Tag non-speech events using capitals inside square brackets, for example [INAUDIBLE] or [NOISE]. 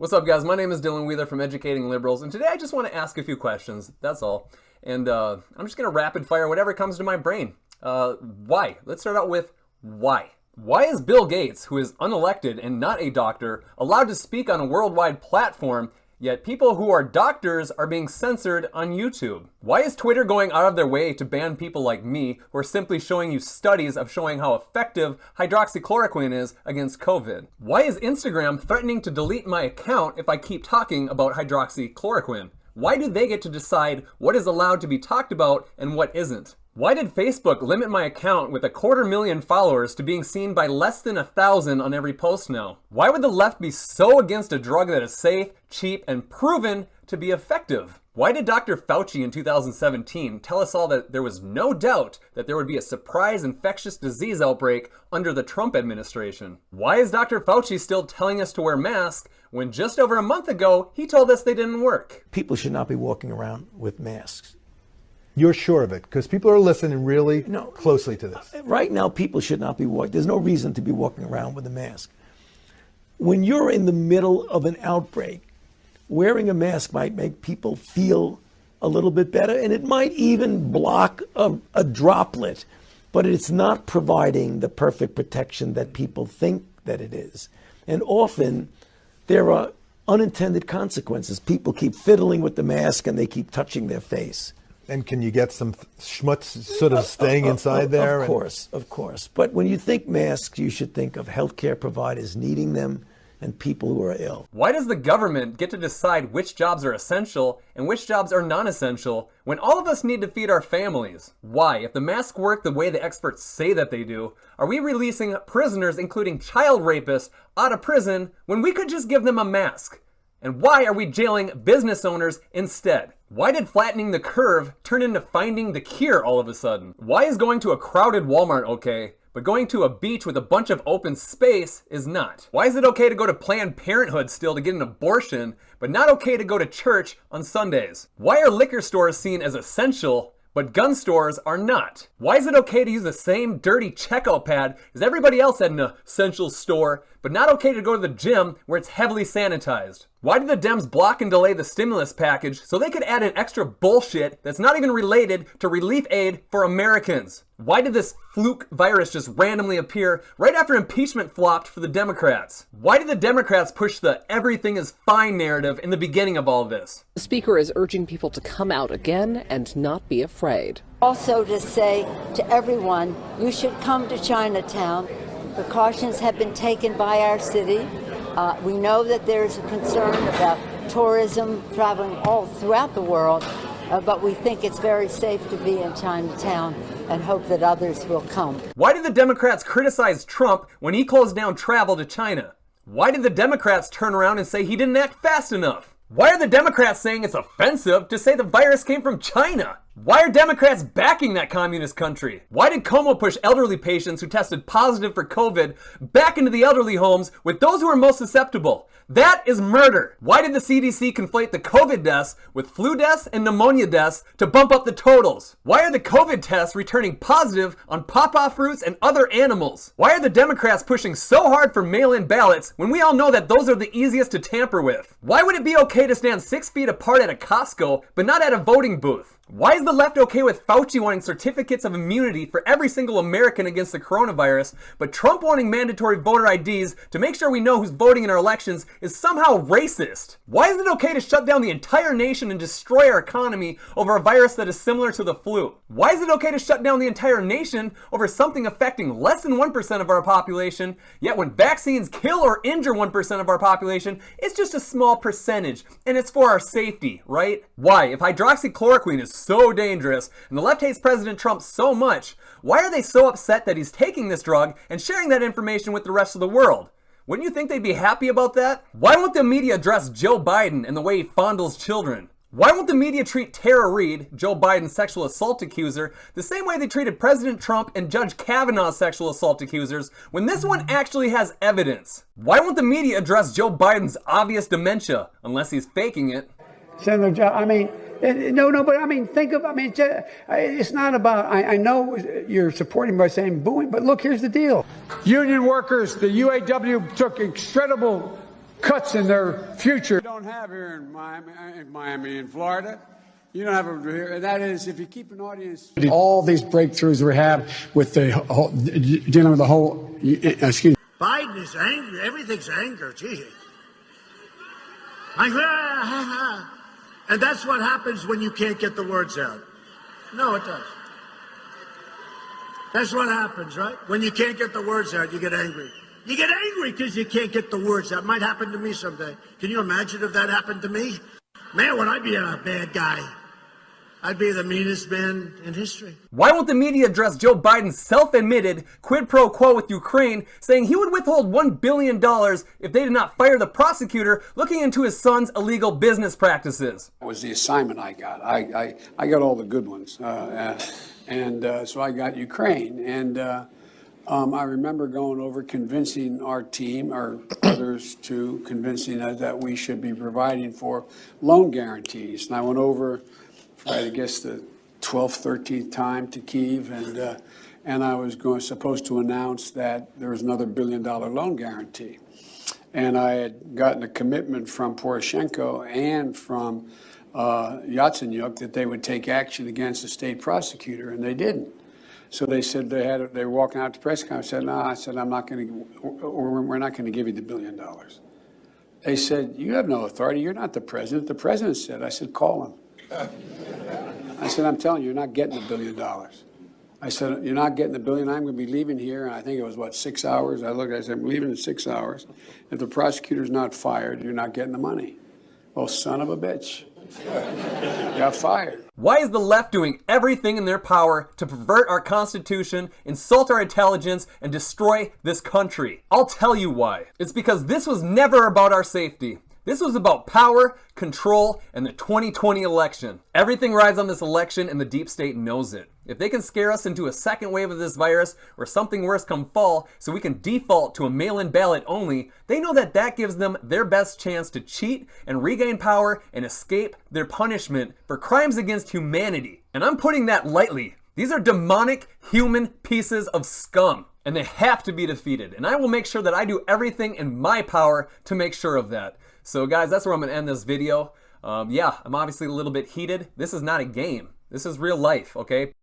What's up, guys? My name is Dylan Wheeler from Educating Liberals, and today I just want to ask a few questions. That's all. And uh, I'm just going to rapid fire whatever comes to my brain. Uh, why? Let's start out with why. Why is Bill Gates, who is unelected and not a doctor, allowed to speak on a worldwide platform Yet people who are doctors are being censored on YouTube. Why is Twitter going out of their way to ban people like me who are simply showing you studies of showing how effective hydroxychloroquine is against COVID? Why is Instagram threatening to delete my account if I keep talking about hydroxychloroquine? Why do they get to decide what is allowed to be talked about and what isn't? Why did Facebook limit my account with a quarter million followers to being seen by less than a thousand on every post now? Why would the left be so against a drug that is safe, cheap, and proven to be effective? Why did Dr. Fauci in 2017 tell us all that there was no doubt that there would be a surprise infectious disease outbreak under the Trump administration? Why is Dr. Fauci still telling us to wear masks when just over a month ago he told us they didn't work? People should not be walking around with masks. You're sure of it because people are listening really no, closely to this. Uh, right now, people should not be walking. There's no reason to be walking around with a mask. When you're in the middle of an outbreak, wearing a mask might make people feel a little bit better, and it might even block a, a droplet, but it's not providing the perfect protection that people think that it is. And often, there are unintended consequences. People keep fiddling with the mask and they keep touching their face. And can you get some schmutz sort of staying inside there? Of course, of course. But when you think masks, you should think of healthcare providers needing them and people who are ill. Why does the government get to decide which jobs are essential and which jobs are non-essential when all of us need to feed our families? Why, if the masks work the way the experts say that they do, are we releasing prisoners, including child rapists, out of prison when we could just give them a mask? And why are we jailing business owners instead? Why did flattening the curve turn into finding the cure all of a sudden? Why is going to a crowded Walmart okay, but going to a beach with a bunch of open space is not? Why is it okay to go to Planned Parenthood still to get an abortion, but not okay to go to church on Sundays? Why are liquor stores seen as essential but gun stores are not. Why is it okay to use the same dirty checkout pad as everybody else at an essential store, but not okay to go to the gym where it's heavily sanitized? Why did the Dems block and delay the stimulus package so they could add an extra bullshit that's not even related to relief aid for Americans? Why did this fluke virus just randomly appear right after impeachment flopped for the Democrats? Why did the Democrats push the everything is fine narrative in the beginning of all of this? The speaker is urging people to come out again and not be afraid. Also to say to everyone, you should come to Chinatown. Precautions have been taken by our city uh, we know that there's a concern about tourism traveling all throughout the world, uh, but we think it's very safe to be in Chinatown and hope that others will come. Why did the Democrats criticize Trump when he closed down travel to China? Why did the Democrats turn around and say he didn't act fast enough? Why are the Democrats saying it's offensive to say the virus came from China? Why are Democrats backing that communist country? Why did Cuomo push elderly patients who tested positive for COVID back into the elderly homes with those who are most susceptible? That is murder. Why did the CDC conflate the COVID deaths with flu deaths and pneumonia deaths to bump up the totals? Why are the COVID tests returning positive on pawpaw fruits and other animals? Why are the Democrats pushing so hard for mail-in ballots when we all know that those are the easiest to tamper with? Why would it be okay to stand six feet apart at a Costco but not at a voting booth? Why is the left okay with Fauci wanting certificates of immunity for every single American against the coronavirus, but Trump wanting mandatory voter IDs to make sure we know who's voting in our elections is somehow racist? Why is it okay to shut down the entire nation and destroy our economy over a virus that is similar to the flu? Why is it okay to shut down the entire nation over something affecting less than 1% of our population, yet when vaccines kill or injure 1% of our population, it's just a small percentage, and it's for our safety, right? Why? If hydroxychloroquine is so dangerous, and the left hates President Trump so much, why are they so upset that he's taking this drug and sharing that information with the rest of the world? Wouldn't you think they'd be happy about that? Why won't the media address Joe Biden and the way he fondles children? Why won't the media treat Tara Reade, Joe Biden's sexual assault accuser, the same way they treated President Trump and Judge Kavanaugh's sexual assault accusers when this one actually has evidence? Why won't the media address Joe Biden's obvious dementia, unless he's faking it? Senator I mean, Uh, no, no, but I mean, think of, I mean, uh, it's not about, I, I know you're supporting by saying booing, but look, here's the deal. Union workers, the UAW took incredible cuts in their future. You don't have here in Miami, uh, in Miami, in Florida. You don't have it here. And that is, if you keep an audience. All these breakthroughs we have with the whole, dealing with the whole, excuse me. Biden is angry. Everything's anger. Gee. And that's what happens when you can't get the words out. No, it does. That's what happens, right? When you can't get the words out, you get angry. You get angry because you can't get the words out. Might happen to me someday. Can you imagine if that happened to me? Man, would I be a bad guy? I'd be the meanest man in history. Why won't the media address Joe Biden's self-admitted quid pro quo with Ukraine, saying he would withhold $1 billion if they did not fire the prosecutor looking into his son's illegal business practices? That was the assignment I got. I, I, I got all the good ones. Uh, uh, and uh, so I got Ukraine. And uh, um, I remember going over convincing our team, or others too, convincing us that we should be providing for loan guarantees. And I went over I guess the 12th, 13th time to Kiev, and uh, and I was going supposed to announce that there was another billion dollar loan guarantee, and I had gotten a commitment from Poroshenko and from uh, Yatsenyuk that they would take action against the state prosecutor, and they didn't. So they said they had they were walking out to press conference. I said, "No," I said, "I'm not going to, or we're not going to give you the billion dollars." They said, "You have no authority. You're not the president." The president said, "I said, call him." I said, I'm telling you, you're not getting a billion dollars. I said, you're not getting the billion. I'm going to be leaving here. And I think it was, what, six hours? I looked, I said, I'm leaving in six hours. If the prosecutor's not fired, you're not getting the money. Well, son of a bitch. [LAUGHS] Got fired. Why is the left doing everything in their power to pervert our Constitution, insult our intelligence, and destroy this country? I'll tell you why. It's because this was never about our safety. This was about power, control, and the 2020 election. Everything rides on this election and the deep state knows it. If they can scare us into a second wave of this virus or something worse come fall so we can default to a mail-in ballot only, they know that that gives them their best chance to cheat and regain power and escape their punishment for crimes against humanity. And I'm putting that lightly. These are demonic human pieces of scum and they have to be defeated. And I will make sure that I do everything in my power to make sure of that. So guys, that's where I'm going to end this video. Um, yeah, I'm obviously a little bit heated. This is not a game. This is real life, okay?